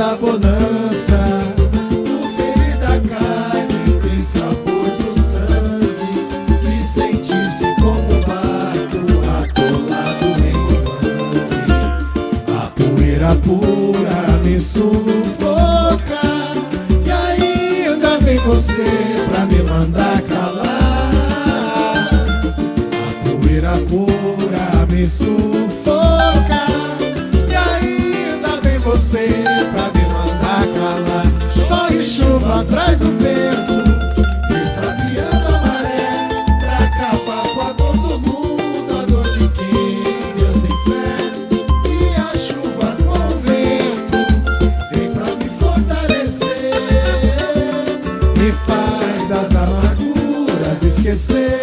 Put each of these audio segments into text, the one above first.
da bonança O ferir da carne tem sabor do sangue E sente-se como um barco atolado em um mangue. A poeira pura me sufoca E ainda vem você pra me mandar calar. A poeira pura me sufoca você pra me mandar calar Chove chuva, traz o vento Desafiando a maré Pra acabar com a dor do mundo A dor de quem Deus tem fé. E a chuva com o vento Vem pra me fortalecer. Me faz das amarguras esquecer.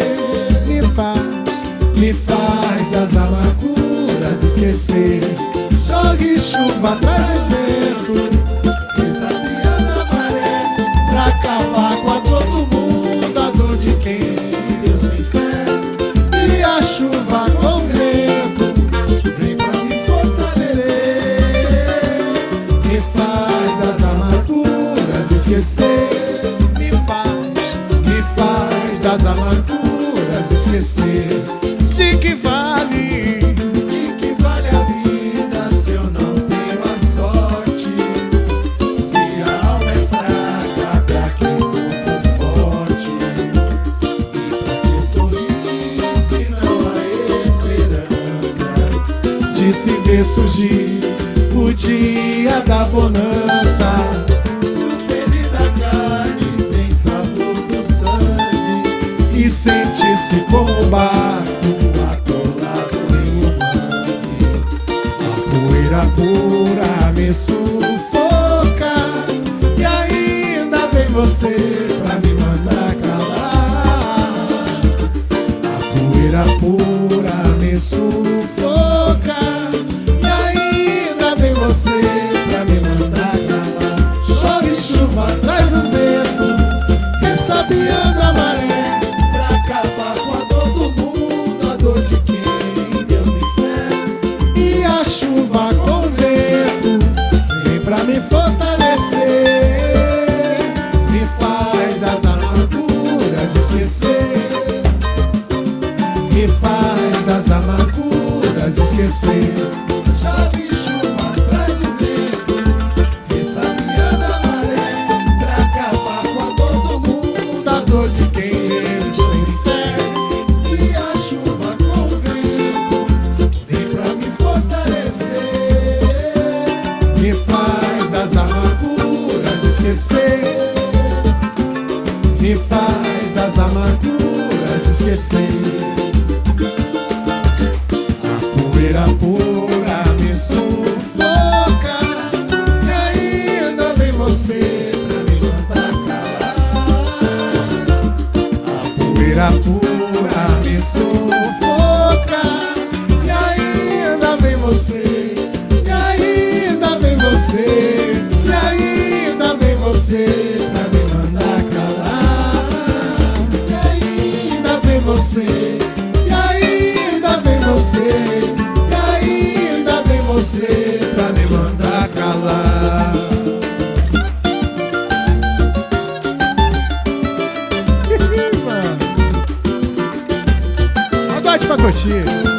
Me faz, me faz das amarguras esquecer Jogue chuva, traz vento Desafiando a maré Pra acabar com a dor do mundo A dor de quem Deus tem fé. E a chuva com vento Vem pra me fortalecer. Me faz das amarguras esquecer. Me faz, me faz das amarguras esquecer se ver surgir o dia da bonança. O ferir da carne tem sabor do sangue. E sente-se como um barco atolado em um mangue A poeira pura me sufoca. E ainda vem você pra me mandar calar. A poeira pura me sufoca esquecer. Me faz das amarguras esquecer. A poeira pura pra curtir. É